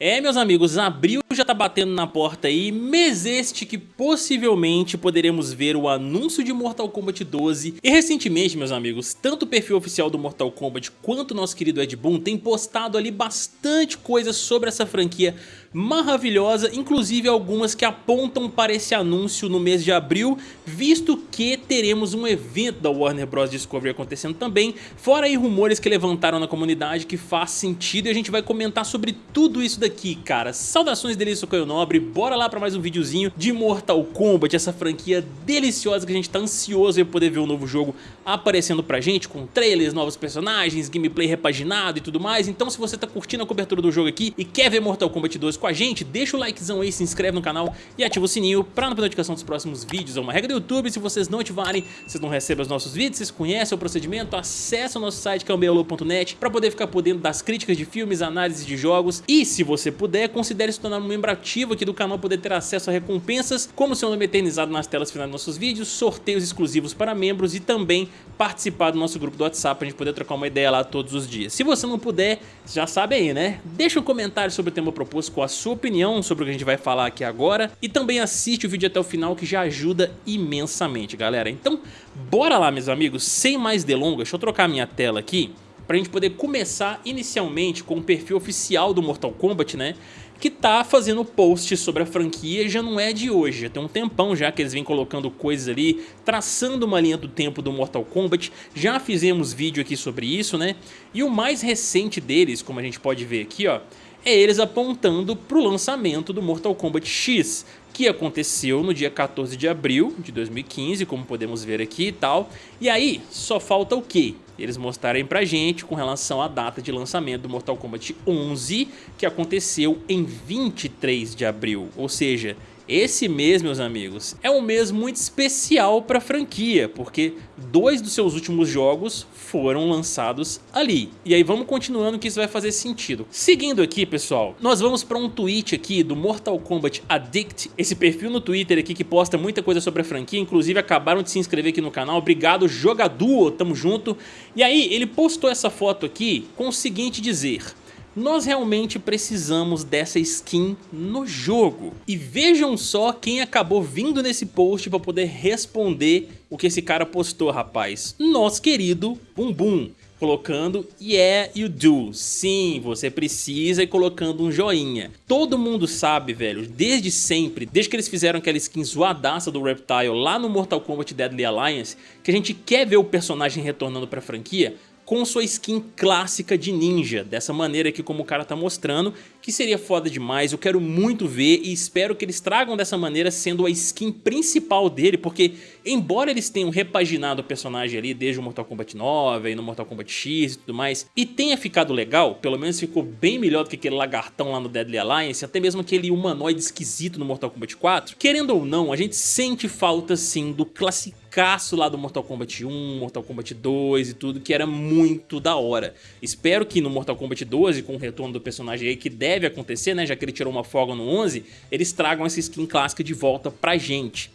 É, meus amigos, abril já tá batendo na porta aí, mês este que possivelmente poderemos ver o anúncio de Mortal Kombat 12. E recentemente, meus amigos, tanto o perfil oficial do Mortal Kombat quanto o nosso querido Ed Boon tem postado ali bastante coisa sobre essa franquia maravilhosa, inclusive algumas que apontam para esse anúncio no mês de abril, visto que teremos um evento da Warner Bros. Discovery acontecendo também, fora aí rumores que levantaram na comunidade que faz sentido e a gente vai comentar sobre tudo isso daqui, cara. Saudações delícia, Caio Nobre, bora lá para mais um videozinho de Mortal Kombat, essa franquia deliciosa que a gente tá ansioso em poder ver o um novo jogo aparecendo pra gente, com trailers, novos personagens, gameplay repaginado e tudo mais, então se você tá curtindo a cobertura do jogo aqui e quer ver Mortal Kombat 2 com a gente, deixa o likezão aí, se inscreve no canal e ativa o sininho para não perder notificação dos próximos vídeos. É uma regra do YouTube, se vocês não ativarem, vocês não recebem os nossos vídeos, vocês conhecem o procedimento, acesse o nosso site que é para poder ficar por dentro das críticas de filmes, análises de jogos e se você puder, considere se tornar um membro ativo aqui do canal, poder ter acesso a recompensas, como seu nome eternizado nas telas finais dos nossos vídeos, sorteios exclusivos para membros e também participar do nosso grupo do WhatsApp para a gente poder trocar uma ideia lá todos os dias. Se você não puder, já sabe aí, né? Deixa um comentário sobre o tema proposto com a sua opinião sobre o que a gente vai falar aqui agora e também assiste o vídeo até o final que já ajuda imensamente, galera. Então, bora lá, meus amigos, sem mais delongas, deixa eu trocar minha tela aqui para a gente poder começar inicialmente com o perfil oficial do Mortal Kombat, né? que tá fazendo post sobre a franquia já não é de hoje, já tem um tempão já que eles vêm colocando coisas ali, traçando uma linha do tempo do Mortal Kombat, já fizemos vídeo aqui sobre isso, né? E o mais recente deles, como a gente pode ver aqui, ó, é eles apontando para o lançamento do Mortal Kombat X, que aconteceu no dia 14 de abril de 2015, como podemos ver aqui e tal. E aí, só falta o quê? Eles mostrarem pra gente com relação à data de lançamento do Mortal Kombat 11, que aconteceu em 23 de abril, ou seja, esse mês, meus amigos, é um mês muito especial para a franquia, porque dois dos seus últimos jogos foram lançados ali. E aí vamos continuando que isso vai fazer sentido. Seguindo aqui, pessoal, nós vamos para um tweet aqui do Mortal Kombat Addict, esse perfil no Twitter aqui que posta muita coisa sobre a franquia, inclusive acabaram de se inscrever aqui no canal, obrigado Jogaduo, tamo junto. E aí ele postou essa foto aqui com o seguinte dizer nós realmente precisamos dessa skin no jogo. E vejam só quem acabou vindo nesse post para poder responder o que esse cara postou, rapaz. Nosso querido Bumbum colocando Yeah You Do. Sim, você precisa e colocando um joinha. Todo mundo sabe, velho, desde sempre, desde que eles fizeram aquela skin zoadaça do Reptile lá no Mortal Kombat Deadly Alliance, que a gente quer ver o personagem retornando pra franquia, com sua skin clássica de ninja, dessa maneira aqui como o cara tá mostrando, que seria foda demais, eu quero muito ver e espero que eles tragam dessa maneira sendo a skin principal dele, porque embora eles tenham repaginado o personagem ali desde o Mortal Kombat 9 e no Mortal Kombat X e tudo mais, e tenha ficado legal, pelo menos ficou bem melhor do que aquele lagartão lá no Deadly Alliance, até mesmo aquele humanoide esquisito no Mortal Kombat 4, querendo ou não, a gente sente falta sim do clássico lá do Mortal Kombat 1, Mortal Kombat 2 e tudo, que era muito da hora. Espero que no Mortal Kombat 12, com o retorno do personagem aí, que deve acontecer, né, já que ele tirou uma folga no 11, eles tragam essa skin clássica de volta pra gente.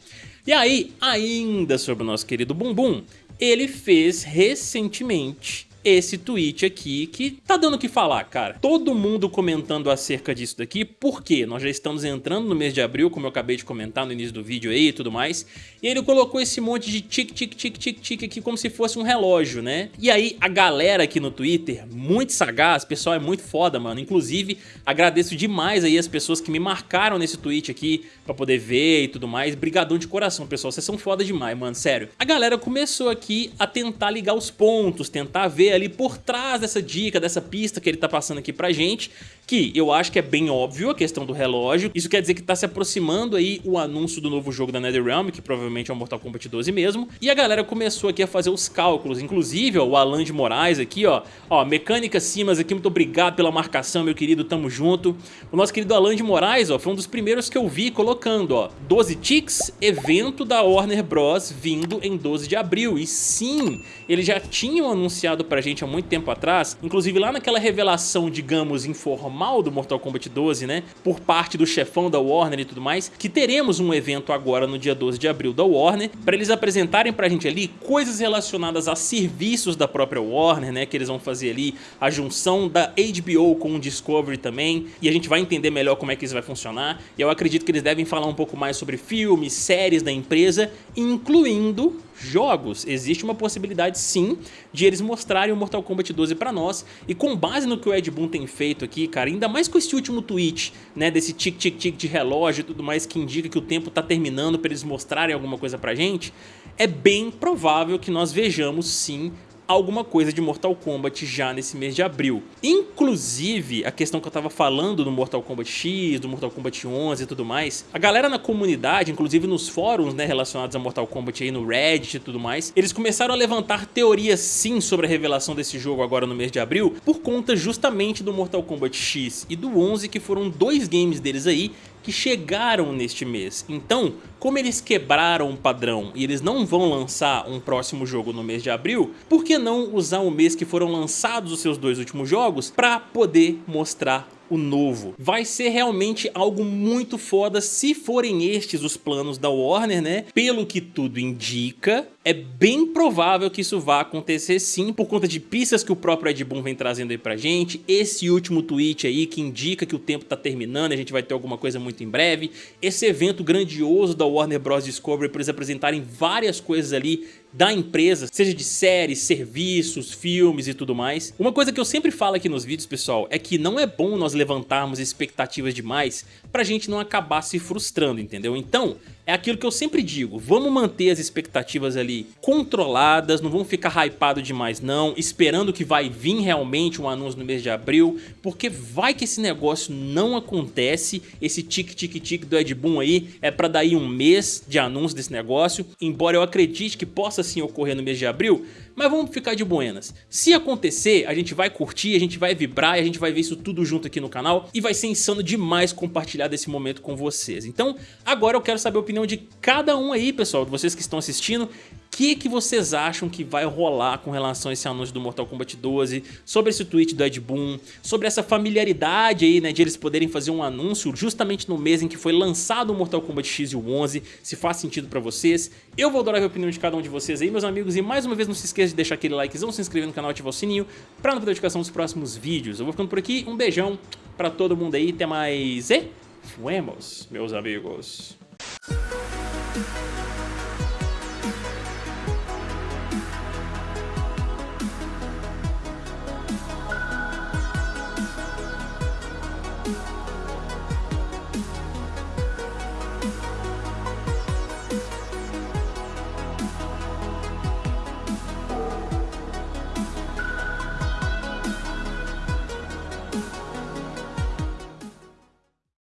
E aí, ainda sobre o nosso querido Bumbum, ele fez recentemente esse tweet aqui que tá dando o que falar, cara. Todo mundo comentando acerca disso daqui, porque nós já estamos entrando no mês de abril, como eu acabei de comentar no início do vídeo aí e tudo mais, e ele colocou esse monte de tic, tic, tic, tic, tic aqui como se fosse um relógio, né? E aí a galera aqui no Twitter, muito sagaz, pessoal é muito foda, mano. Inclusive, agradeço demais aí as pessoas que me marcaram nesse tweet aqui pra poder ver e tudo mais. Brigadão de coração, pessoal. Vocês são foda demais, mano, sério. A galera começou aqui a tentar ligar os pontos, tentar ver ali por trás dessa dica, dessa pista que ele tá passando aqui pra gente, que eu acho que é bem óbvio a questão do relógio. Isso quer dizer que tá se aproximando aí o anúncio do novo jogo da NetherRealm, que provavelmente é o Mortal Kombat 12 mesmo, e a galera começou aqui a fazer os cálculos, inclusive ó, o Alan de Moraes aqui, ó, ó, Mecânica Simas aqui, muito obrigado pela marcação, meu querido, tamo junto. O nosso querido Alan de Moraes, ó, foi um dos primeiros que eu vi colocando, ó, 12 ticks, evento da Warner Bros. vindo em 12 de abril, e sim, eles já tinham anunciado pra gente há muito tempo atrás, inclusive lá naquela revelação, digamos, informal normal do Mortal Kombat 12, né? Por parte do chefão da Warner e tudo mais, que teremos um evento agora no dia 12 de abril da Warner, para eles apresentarem pra gente ali coisas relacionadas a serviços da própria Warner, né? Que eles vão fazer ali a junção da HBO com o Discovery também, e a gente vai entender melhor como é que isso vai funcionar, e eu acredito que eles devem falar um pouco mais sobre filmes, séries da empresa, incluindo jogos. Existe uma possibilidade sim de eles mostrarem o Mortal Kombat 12 pra nós e com base no que o Ed Boon tem feito aqui, cara, ainda mais com esse último tweet, né, desse tic-tic-tic de relógio e tudo mais que indica que o tempo tá terminando pra eles mostrarem alguma coisa pra gente, é bem provável que nós vejamos sim alguma coisa de Mortal Kombat já nesse mês de abril. Inclusive, a questão que eu tava falando do Mortal Kombat X, do Mortal Kombat 11 e tudo mais, a galera na comunidade, inclusive nos fóruns né, relacionados a Mortal Kombat aí no Reddit e tudo mais, eles começaram a levantar teorias sim sobre a revelação desse jogo agora no mês de abril, por conta justamente do Mortal Kombat X e do 11, que foram dois games deles aí que chegaram neste mês. Então, como eles quebraram o padrão e eles não vão lançar um próximo jogo no mês de abril, por que não usar o mês que foram lançados os seus dois últimos jogos para poder mostrar o novo. Vai ser realmente algo muito foda se forem estes os planos da Warner, né? Pelo que tudo indica, é bem provável que isso vá acontecer sim, por conta de pistas que o próprio Ed Boon vem trazendo aí pra gente, esse último tweet aí que indica que o tempo tá terminando e a gente vai ter alguma coisa muito em breve, esse evento grandioso da Warner Bros. Discovery para eles apresentarem várias coisas ali da empresa, seja de séries, serviços, filmes e tudo mais. Uma coisa que eu sempre falo aqui nos vídeos, pessoal, é que não é bom nós levantarmos expectativas demais pra gente não acabar se frustrando, entendeu? Então, é aquilo que eu sempre digo, vamos manter as expectativas ali controladas, não vamos ficar hypado demais não, esperando que vai vir realmente um anúncio no mês de abril, porque vai que esse negócio não acontece, esse tic-tic-tic do Ed Boon aí é pra daí um mês de anúncio desse negócio, embora eu acredite que possa sim ocorrer no mês de abril, mas vamos ficar de buenas. Se acontecer, a gente vai curtir, a gente vai vibrar e a gente vai ver isso tudo junto aqui no canal e vai ser insano demais compartilhar desse momento com vocês. Então, agora eu quero saber a opinião de cada um aí, pessoal, de vocês que estão assistindo que, que vocês acham que vai rolar com relação a esse anúncio do Mortal Kombat 12, sobre esse tweet do Ed Boon, sobre essa familiaridade aí, né, de eles poderem fazer um anúncio justamente no mês em que foi lançado o Mortal Kombat X e o 11, se faz sentido pra vocês. Eu vou adorar a opinião de cada um de vocês aí, meus amigos, e mais uma vez não se esqueça de deixar aquele likezão, se inscrever no canal e ativar o sininho pra não perder a notificação dos próximos vídeos. Eu vou ficando por aqui, um beijão pra todo mundo aí, até mais e fuemos, meus amigos.